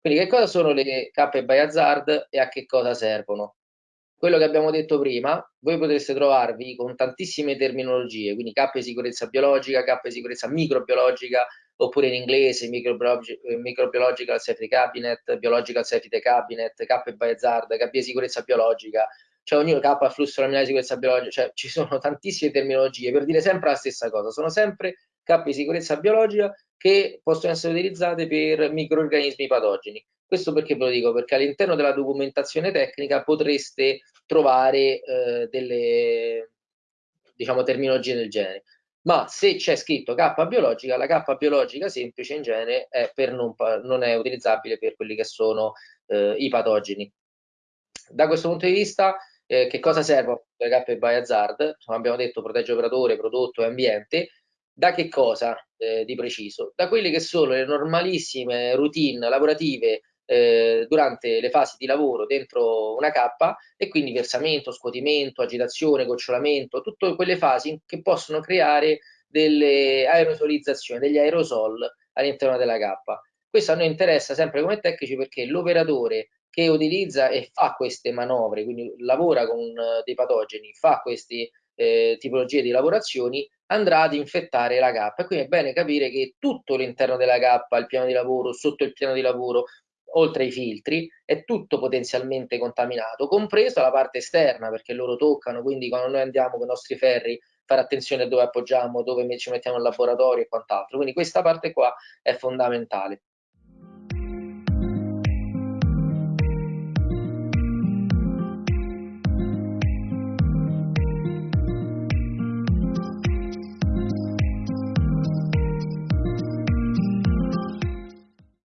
Quindi che cosa sono le K by hazard e a che cosa servono? Quello che abbiamo detto prima, voi potreste trovarvi con tantissime terminologie, quindi K di sicurezza biologica, K di sicurezza microbiologica, oppure in inglese Microbiological Safety Cabinet, Biological Safety Cabinet, K by hazard, K di sicurezza biologica, cioè ognuno K a flusso laminare di sicurezza biologica, cioè ci sono tantissime terminologie per dire sempre la stessa cosa, sono sempre K di sicurezza biologica che possono essere utilizzate per microorganismi patogeni. Questo perché ve lo dico? Perché all'interno della documentazione tecnica potreste trovare eh, delle diciamo, terminologie del genere. Ma se c'è scritto K biologica, la K biologica semplice in genere è non, non, è utilizzabile per quelli che sono eh, i patogeni. Da questo punto di vista, eh, che cosa servono le K by hazard? Abbiamo detto, protegge operatore, prodotto e ambiente. Da che cosa eh, di preciso? Da quelle che sono le normalissime routine lavorative eh, durante le fasi di lavoro dentro una cappa e quindi versamento, scuotimento, agitazione, gocciolamento, tutte quelle fasi che possono creare delle aerosolizzazioni, degli aerosol all'interno della cappa. Questo a noi interessa sempre come tecnici perché l'operatore che utilizza e fa queste manovre, quindi lavora con uh, dei patogeni, fa queste eh, tipologie di lavorazioni, andrà ad infettare la cappa. Quindi è bene capire che tutto l'interno della cappa, il piano di lavoro, sotto il piano di lavoro, oltre ai filtri, è tutto potenzialmente contaminato, compresa la parte esterna, perché loro toccano, quindi quando noi andiamo con i nostri ferri, fare attenzione a dove appoggiamo, dove ci mettiamo in laboratorio e quant'altro. Quindi questa parte qua è fondamentale.